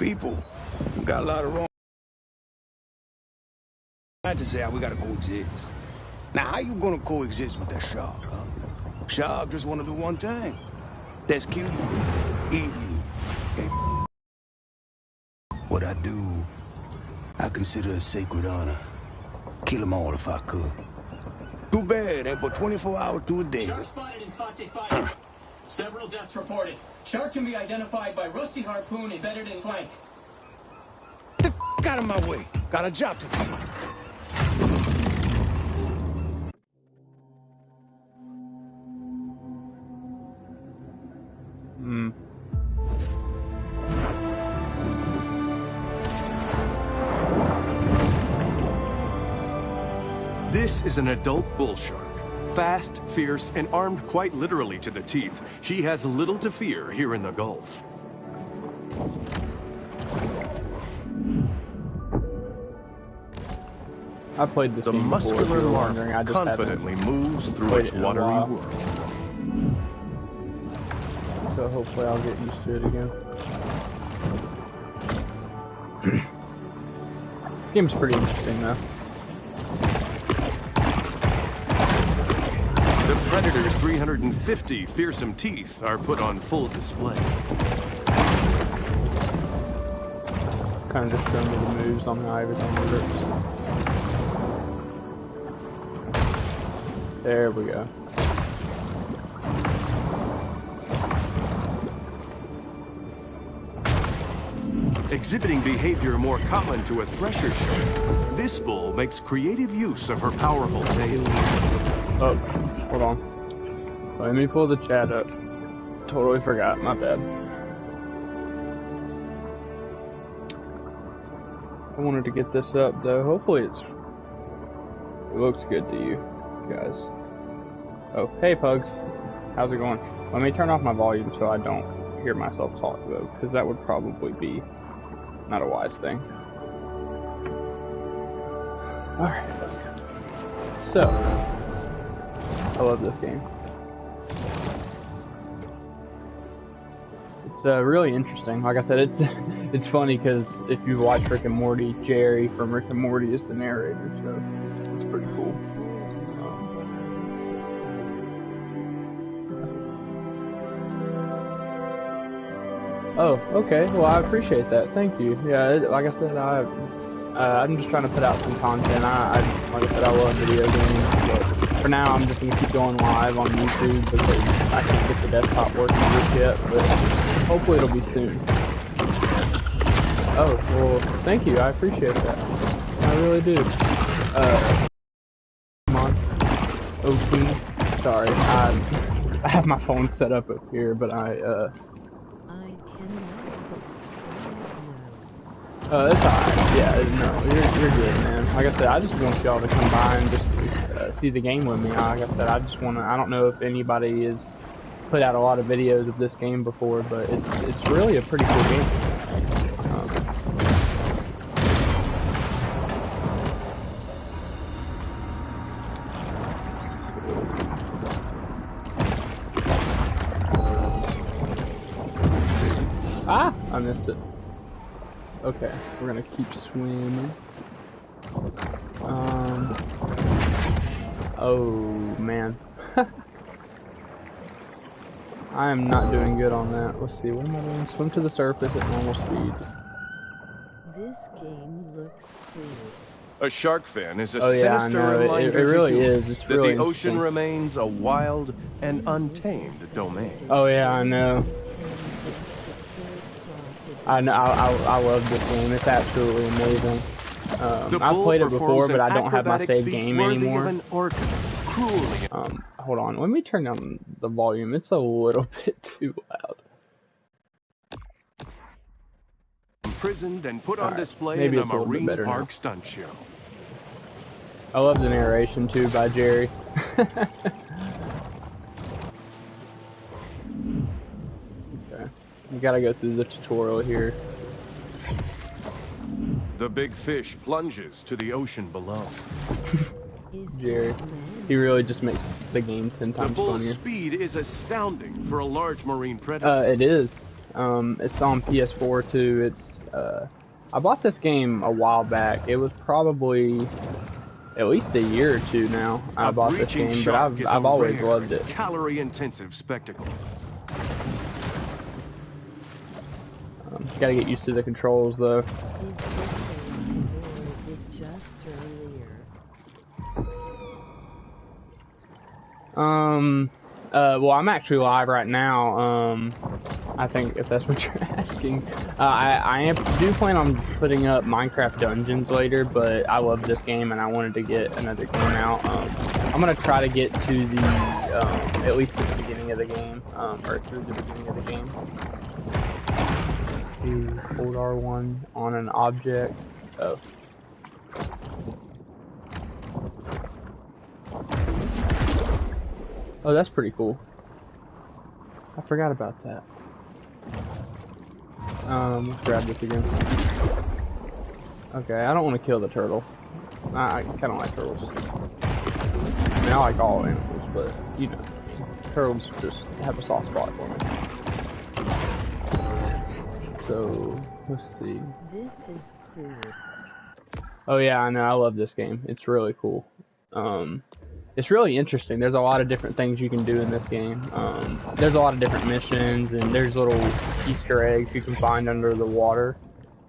people. We got a lot of wrong. Not to say how we gotta coexist. Now, how you gonna coexist with that shark, huh? Shark just wanna do one thing. That's kill you, eat you. And what I do, I consider a sacred honor. Kill them all if I could. Too bad, ain't but 24 hours to a day. Shark spotted in Fawtick Bayou. Several deaths reported. Shark can be identified by rusty harpoon embedded in flank. Get the f out of my way. Got a job to do. Hmm. This is an adult bull shark. Fast, fierce, and armed quite literally to the teeth, she has little to fear here in the Gulf. I played this The game muscular you were larva haven't confidently moves through its it in a watery world. So hopefully I'll get used to it again. Game's pretty interesting though. Predator's 350 fearsome teeth are put on full display. Kind of just the moves on how everything works. There we go. Exhibiting behavior more common to a thresher shark, this bull makes creative use of her powerful tail. Oh, hold on. Let me pull the chat up. Totally forgot, my bad. I wanted to get this up though. Hopefully it's it looks good to you guys. Oh, hey pugs. How's it going? Let me turn off my volume so I don't hear myself talk though, because that would probably be not a wise thing. Alright, let's go. So, I love this game. It's uh, really interesting. Like I said, it's it's funny because if you watch Rick and Morty, Jerry from Rick and Morty is the narrator, so it's pretty cool. Oh, okay. Well, I appreciate that. Thank you. Yeah, it, like I said, I uh, I'm just trying to put out some content. I, I like I said, I love video games, but for now, I'm just gonna keep going live on YouTube because I can't get the desktop working just yet. But hopefully, it'll be soon. Oh, well, thank you. I appreciate that. I really do. Uh, come on. OP. Sorry, I I have my phone set up up here, but I uh. Uh, it's alright. Yeah, no, you're, you're good, man. Like I said, I just want y'all to come by and just uh, see the game with me. Like I said, I just want to. I don't know if anybody has put out a lot of videos of this game before, but it's it's really a pretty cool game. Um, ah, I missed it. Okay, we're gonna keep swimming. Um. Oh man. I am not doing good on that. Let's see, what am I doing? Swim to the surface at normal speed. This game looks cool. A shark fin is a Oh, yeah, sinister know. It- it- reminder it really to is. humans It's that really the ocean remains a wild and untamed domain. Oh yeah, I know. I know. I, I, I love this game. It's absolutely amazing. Um, I've played it before, but I don't have my save game anymore. An Um, hold on. Let me turn down the volume. It's a little bit too loud. imprisoned and put on display maybe in a it's a little bit marine now. park stunt show. I love the narration too by Jerry. okay. You gotta go through the tutorial here. The big fish plunges to the ocean below. Is Jerry. He really just makes the game ten The times bull's funnier. speed is astounding for a large marine predator. Uh, it is. Um, it's on PS4 too. It's Uh, I bought this game a while back. It was probably at least a year or two now. I A bought this breaching game, but I've is I've a always rare, loved it. Calorie-intensive spectacle. Um, gotta get used to the controls though. Um, uh, well, I'm actually live right now. Um, I think if that's what you're asking, uh, I I am, do plan on putting up Minecraft Dungeons later, but I love this game and I wanted to get another game out. Um, I'm gonna try to get to the um, at least the beginning of the game, um, or through the beginning of the game. To hold R1 on an object. Oh. Oh, that's pretty cool. I forgot about that. Um, let's grab this again. Okay, I don't want to kill the turtle. I, I kind of like turtles. I mean, I like all animals, but, you know, turtles just have a soft spot for me. So, let's see. This is cool. Oh yeah, I know. I love this game. It's really cool. Um, it's really interesting. There's a lot of different things you can do in this game. Um, there's a lot of different missions, and there's little Easter eggs you can find under the water.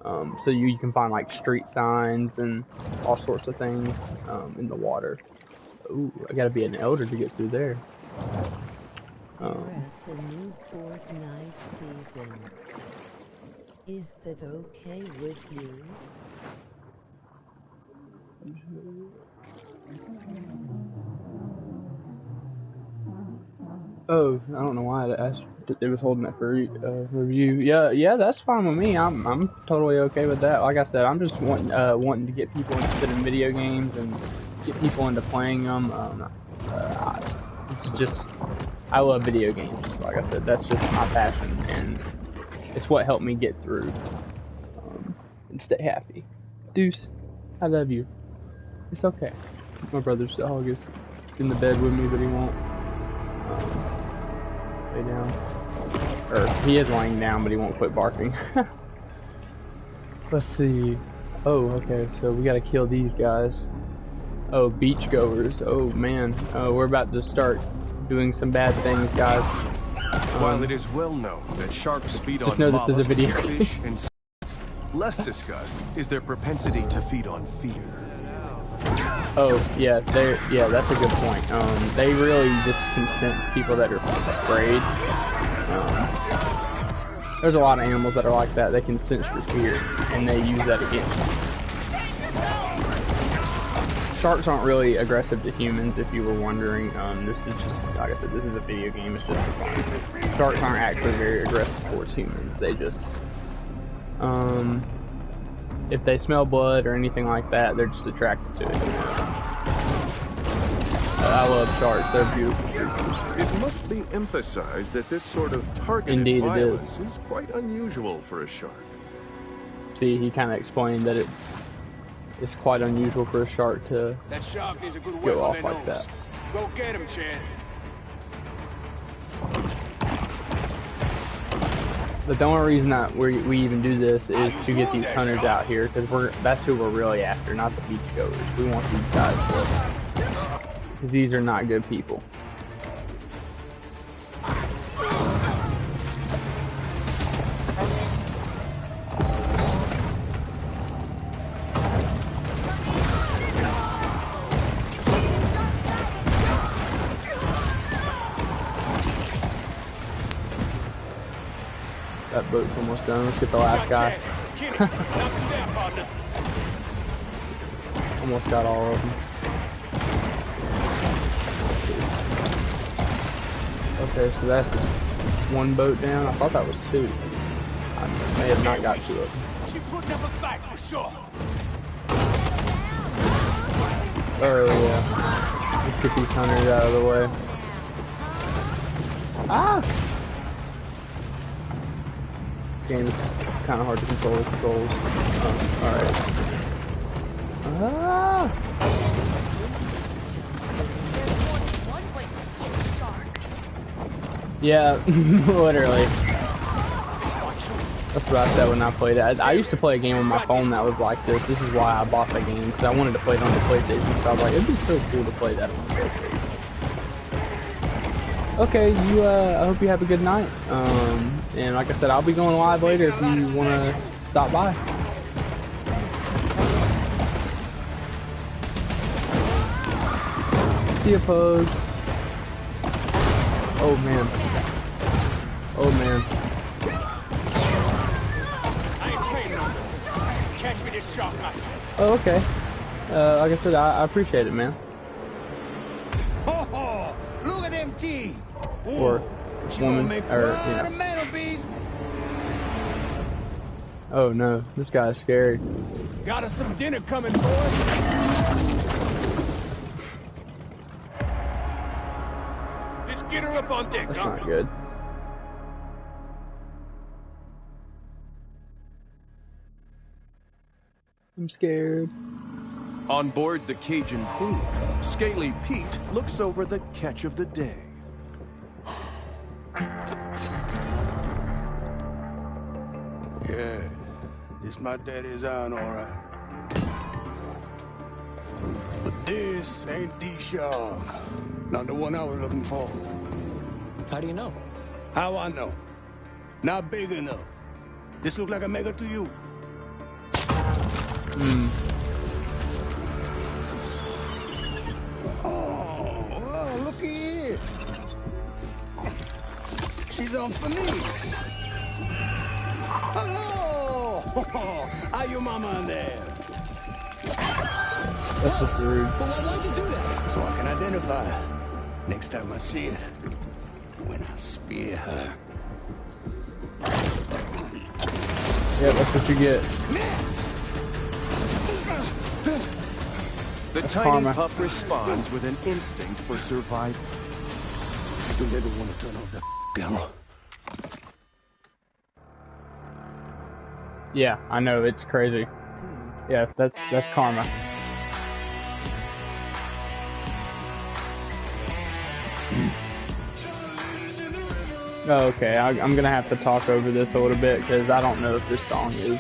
Um, so you, you can find like street signs and all sorts of things um, in the water. Ooh, I gotta be an elder to get through there. Um, Press a new Fortnite season. Is that okay with you? Oh, I don't know why asked. It was holding that for uh, review. Yeah, yeah, that's fine with me. I'm I'm totally okay with that. Like I said, I'm just wanting uh, wanting to get people interested in video games and get people into playing them. Um, uh, this is just I love video games. Like I said, that's just my passion, and it's what helped me get through um, and stay happy. Deuce, I love you. It's okay. My brother's dog is in the bed with me, but he won't lay down. Or he is laying down, but he won't quit barking. Let's see. Oh, okay. So we gotta kill these guys. Oh, beachgoers. Oh man. Oh, we're about to start doing some bad things, guys. While Um, it is well known that sharks feed on know this is a mollusks, video fish, and less discussed is their propensity to feed on fear. Oh yeah, they yeah, that's a good point. Um, they really just can sense people that are afraid. Um, there's a lot of animals that are like that. They can sense fear, and they use that against you. Sharks aren't really aggressive to humans, if you were wondering. Um, this is just, like I said, this is a video game. It's just fun. Sharks aren't actually very aggressive towards humans. They just, um, if they smell blood or anything like that, they're just attracted to it. I love sharks. They're beautiful creatures. It must be emphasized that this sort of targeted Indeed it is. violence is quite unusual for a shark. See, he kind of explained that it's it's quite unusual for a shark to. That shark needs a good Go whip off like nose. that. Go get him, Chad. But the only reason that we we even do this is to get these hunters out here because we're that's who we're really after, not the beachgoers. We want these guys to. Because these are not good people. That boat's almost done. Let's get the last guy. Kenny, knock him down, partner. Almost got all of them. Okay, so that's one boat down. I thought that was two. I may have not got of them. She putting up a fight for sure. Oh yeah. Let's get these hunters out of the way. Ah! Game is kind of hard to control the controls. Oh, Alright. Ah! One way to get a shark. Yeah, literally. That's what I said when I played it. I, I used to play a game on my phone that was like this. This is why I bought the game because I wanted to play it on the PlayStation. So I was like, it'd be so cool to play that on the PlayStation. Okay, you. Uh, I hope you have a good night. Um, and like I said, I'll be going live later if you want to stop by. See you, Pose. Oh man. Oh man. I ain't playing no more. Catch me this shark myself. Oh, okay. Uh, like I said, I, I appreciate it, man. Oh, oh, look at them teeth. Or woman, or, you know. Oh no, this guy's scary. Got us some dinner coming, boys. On deck, That's huh? not good. I'm scared. On board the Cajun Queen, Scaly Pete looks over the catch of the day. Yeah, this my daddy's iron, all right. But this ain't the shark. Not the one I was looking for. How do you know? How I know? Not big enough. This look like a mega to you? Hmm. Oh, oh well, looky here. She's on for me. Hello! How your mama in there? That's just rude. But why, why'd you do that? So I can identify her. Next time I see her. When I spear her. Yeah, that's what you get. The That's tiny karma. pup responds with an instinct for survival. Don't ever want to turn off the camera. Yeah, I know it's crazy. Yeah, that's that's karma. Okay, I, I'm gonna have to talk over this a little bit because I don't know if this song is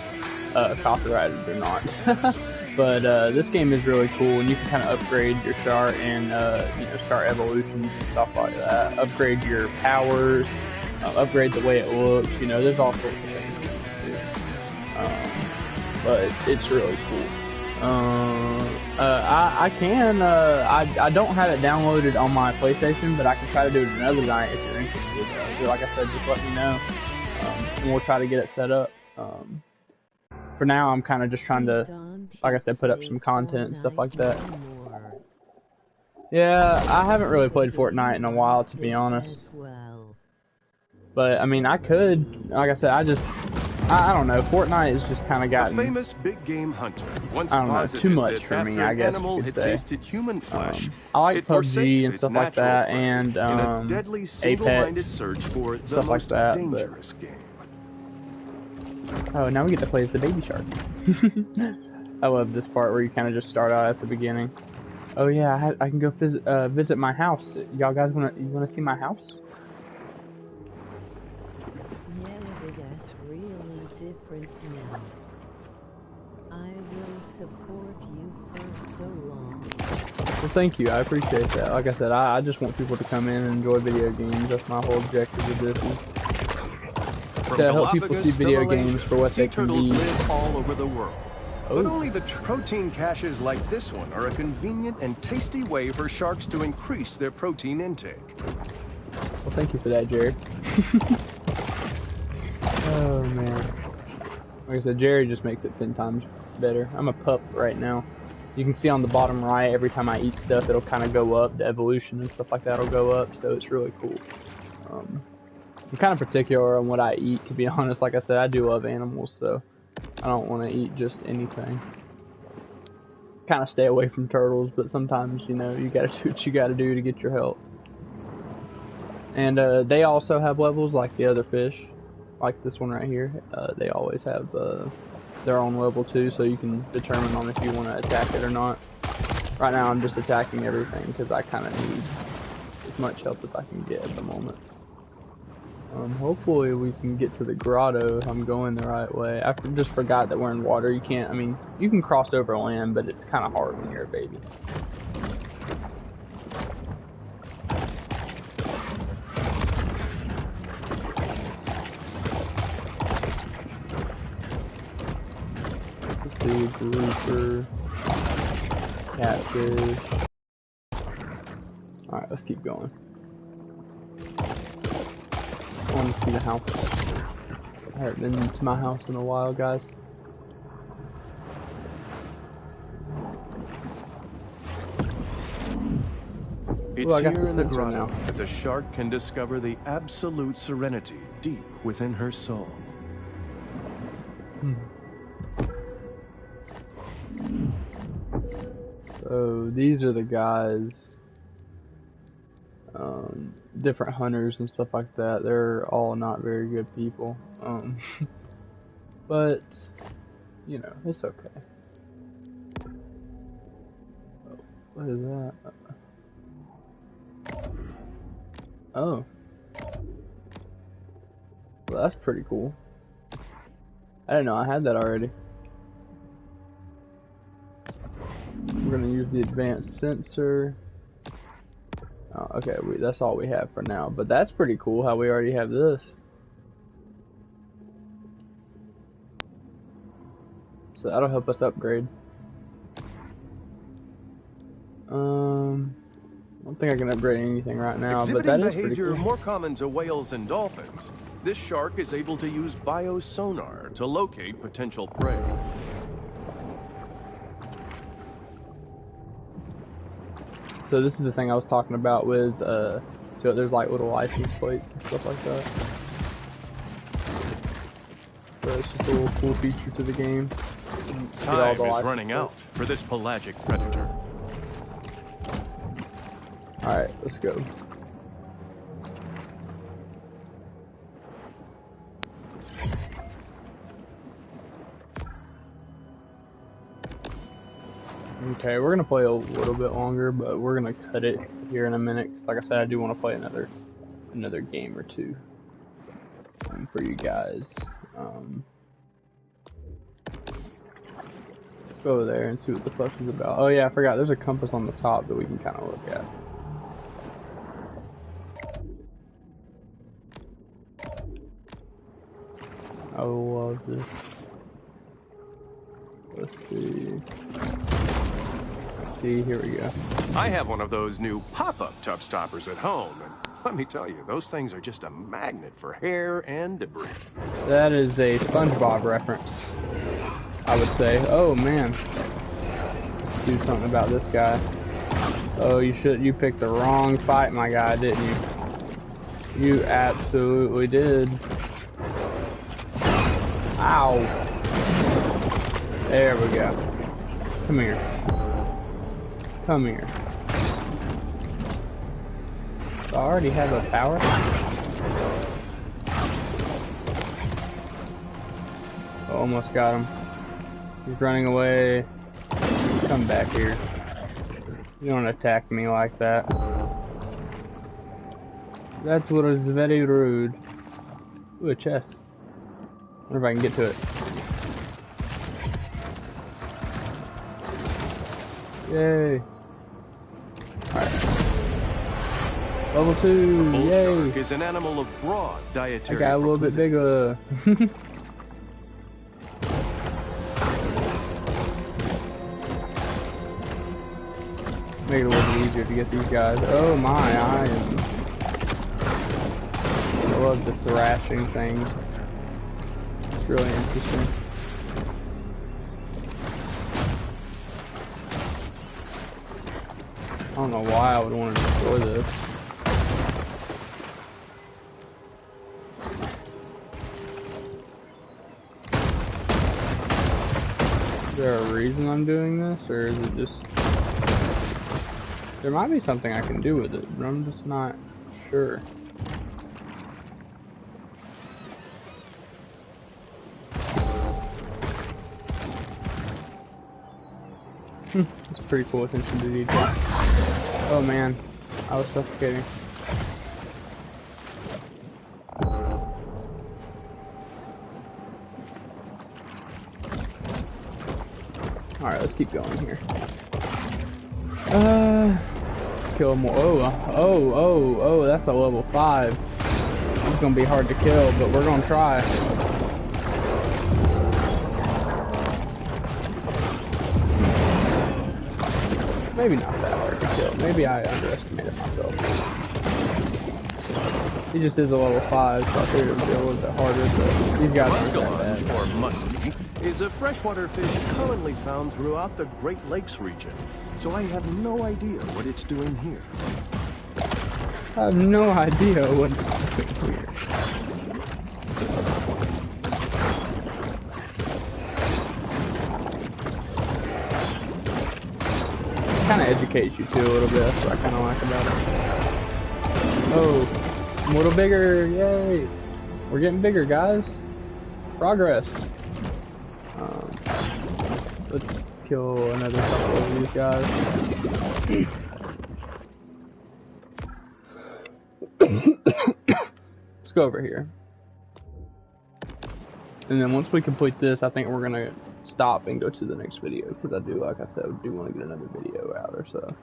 uh, copyrighted or not. but uh, this game is really cool, and you can kind of upgrade your star and uh, you know start evolutions and stuff like that. Upgrade your powers, uh, upgrade the way it looks. You know, there's all sorts of things. you can do. Um, but it's really cool. Uh, uh, I, I can, uh, I, I don't have it downloaded on my PlayStation, but I can try to do it another night if you're interested. Uh, like I said, just let me know, um, and we'll try to get it set up. Um, for now, I'm kind of just trying to, like I said, put up some content and stuff like that. Yeah, I haven't really played Fortnite in a while, to be honest. But I mean, I could. Like I said, I just, I, I don't know. Fortnite has just kind of A gotten. famous big game hunter once I don't know, too much that for me, I guess you animal could had say. tasted human flesh, Um, I like it PUBG and stuff like that, and, um, deadly Apex, search for the stuff like most that, but- game. Oh, now we get to play as the baby shark. I love this part where you kind of just start out at the beginning. Oh yeah, I, I can go visit uh, visit my house. Y'all guys wanna you wanna see my house? Yeah, but that's really different now. I will support you for so long. Well, thank you. I appreciate that. Like I said, I, I just want people to come in and enjoy video games. That's my whole objective with this. Is From To help people Galapagos see video Malaysia, games for what sea they can turtles be. live all over the world. Oh. But Oh. only the protein caches like this one are a convenient and tasty way for sharks to increase their protein intake. Well, thank you for that, Jerry. oh man. Like I said, Jerry just makes it ten times better. I'm a pup right now. You can see on the bottom right, every time I eat stuff, it'll kind of go up. The evolution and stuff like that will go up, so it's really cool. Um, I'm kind of particular on what I eat, to be honest. Like I said, I do love animals, so I don't want to eat just anything. Kind of stay away from turtles, but sometimes, you know, you gotta do what you gotta do to get your health. And uh, they also have levels like the other fish, like this one right here. Uh, they always have uh, their own level too, so you can determine on if you want to attack it or not. Right now, I'm just attacking everything because I kind of need as much help as I can get at the moment. Um, hopefully we can get to the grotto if I'm going the right way. I just forgot that we're in water. You can't, I mean, you can cross over land, but it's kind of hard when you're a baby. Grouper, catfish. Alright, let's keep going. I want to see the house. I haven't been to my house in a while, guys. It's Ooh, here in the grotto now. that the shark can discover the absolute serenity deep within her soul. Hmm. So these are the guys, um, different hunters and stuff like that. They're all not very good people, um, but you know it's okay. Oh, what is that? Oh, well, that's pretty cool. I didn't know I had that already. We're gonna use the advanced sensor. Oh, okay, we, that's all we have for now. But that's pretty cool how we already have this. So that'll help us upgrade. Um, I don't think I can upgrade anything right now, but Exhibiting that is pretty behavior cool. more common to whales and dolphins, this shark is able to use biosonar to locate potential prey. So this is the thing I was talking about with, uh, so there's like little license plates and stuff like that. So it's just a little cool feature to the game. Time the is running out for this pelagic predator. Alright, let's go. Okay, we're gonna play a little bit longer, but we're gonna cut it here in a minute. Cause like I said, I do want to play another another game or two um, for you guys. Um, let's go over there and see what the fuss is about. Oh yeah, I forgot. There's a compass on the top that we can kind of look at. I love this. Let's see. See, here we go. I have one of those new pop-up tub stoppers at home, and let me tell you, those things are just a magnet for hair and debris. That is a SpongeBob reference. I would say. Oh man. Let's do something about this guy. Oh, you should. You picked the wrong fight, my guy, didn't you? You absolutely did. Ow. There we go. Come here. Come here. I already have a power. Almost got him. He's running away. Come back here. You don't attack me like that. That was very rude. Ooh, a chest. wonder if I can get to it. Yay. Alright. Level 2, Bull yay! shark is an animal of broad dietary I got a little bit bigger. Make it a little bit easier to get these guys. Oh my, I am. I love the thrashing thing. It's really interesting. Don't know why I would want to destroy this. Is there a reason I'm doing this, or is it just... There might be something I can do with it, but I'm just not sure. Hmm, That's pretty cool attention to detail. Oh man, I was suffocating. Alright, let's keep going here. Uh, kill more. Oh, uh, oh, oh, oh, that's a level 5. It's gonna be hard to kill, but we're gonna try. Maybe not that hard to kill. Maybe I underestimated myself. He just is a level 5, so I figured it would be a little bit harder, but these guys aren't Muskellunge, or muskie, is a freshwater fish commonly found throughout the Great Lakes region, so I have no idea what it's doing here. I have no idea what it's doing here. Kind of educates you too a little bit. That's what I kind of like about it. Oh, I'm a little bigger! Yay! We're getting bigger, guys. Progress. Um, let's kill another couple of these guys. Let's go over here. And then once we complete this, I think we're gonna stop and go to the next video because I do, like I said, I do want to get another video out or so.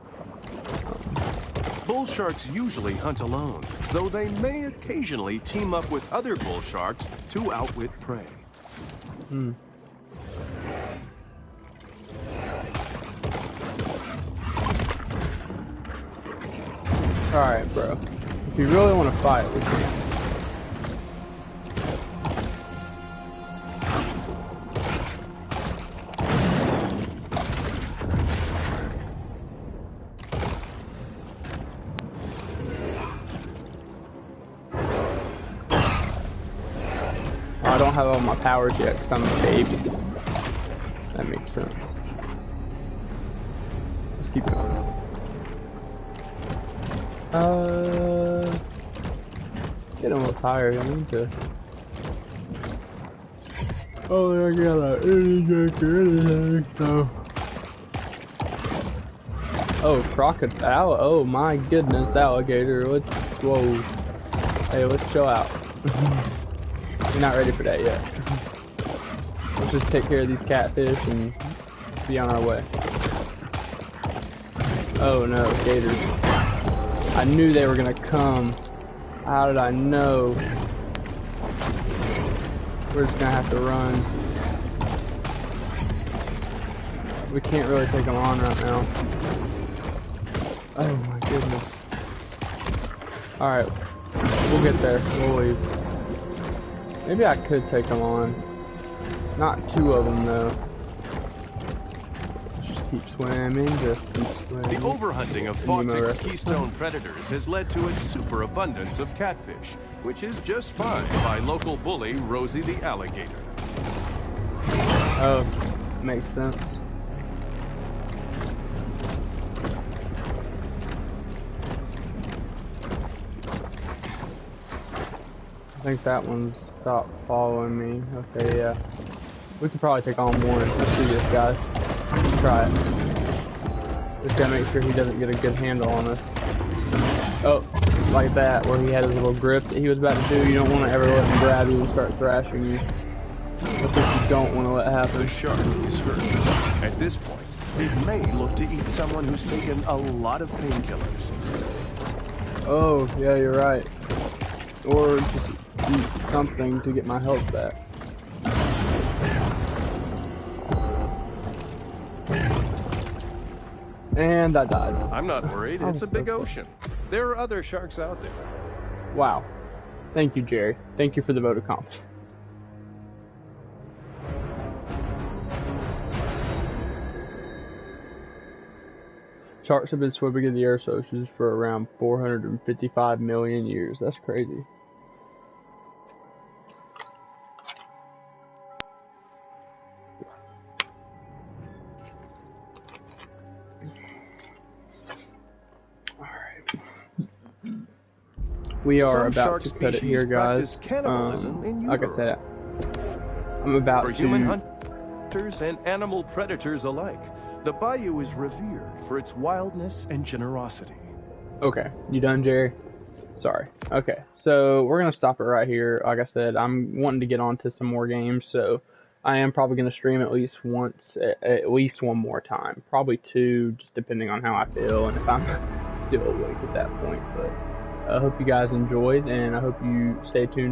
Bull sharks usually hunt alone, though they may occasionally team up with other bull sharks to outwit prey. Hmm. All right, bro. If you really want to fight, we can. Have all my powers yet because I'm a baby. That makes sense. Let's keep going. Uh, get a little tired. I need to. Oh, I got a drink or anything, so. Oh, crocodile. Oh my goodness, alligator. Let's, whoa. Hey, let's chill out. We're not ready for that yet. Let's just take care of these catfish and be on our way. Oh no, gators. I knew they were gonna come. How did I know? We're just gonna have to run. We can't really take them on right now. Oh my goodness. Alright, we'll get there. We'll leave. Maybe I could take them on. Not two of them though. Just keep swimming, just keep swimming. The overhunting of Fawtick's keystone predators has led to a superabundance of catfish, which is just fine by local bully Rosie the alligator. Oh, makes sense. I think that one's stopped following me. Okay, yeah. We can probably take on one. Let's do this, guys. Let's try it. Just gotta make sure he doesn't get a good handle on us. Oh, like that, where he had his little grip that he was about to do. You don't want to ever let him grab you and start thrashing you. That's what you don't want to let The happen. shark is hurt. At this point, it may look to eat someone who's taken a lot of painkillers. Oh, yeah, you're right. Or just eat something to get my health back. And I died. I'm not worried, it's a big oh. ocean. There are other sharks out there. Wow. Thank you, Jerry. Thank you for the vote of confidence. Sharks have been swimming in the Earth's oceans for around 455 million years. That's crazy. We are Some about to cut it here, guys. Um, like I said, I'm about For to. human hunters and animal predators alike, the bayou is revered for its wildness and generosity. Okay, you done, Jerry? Sorry. Okay, so we're gonna stop it right here. Like I said, I'm wanting to get on to some more games, so I am probably going to stream at least once, at, at least one more time, probably two, just depending on how I feel and if I'm still awake at that point. But I hope you guys enjoyed, and I hope you stay tuned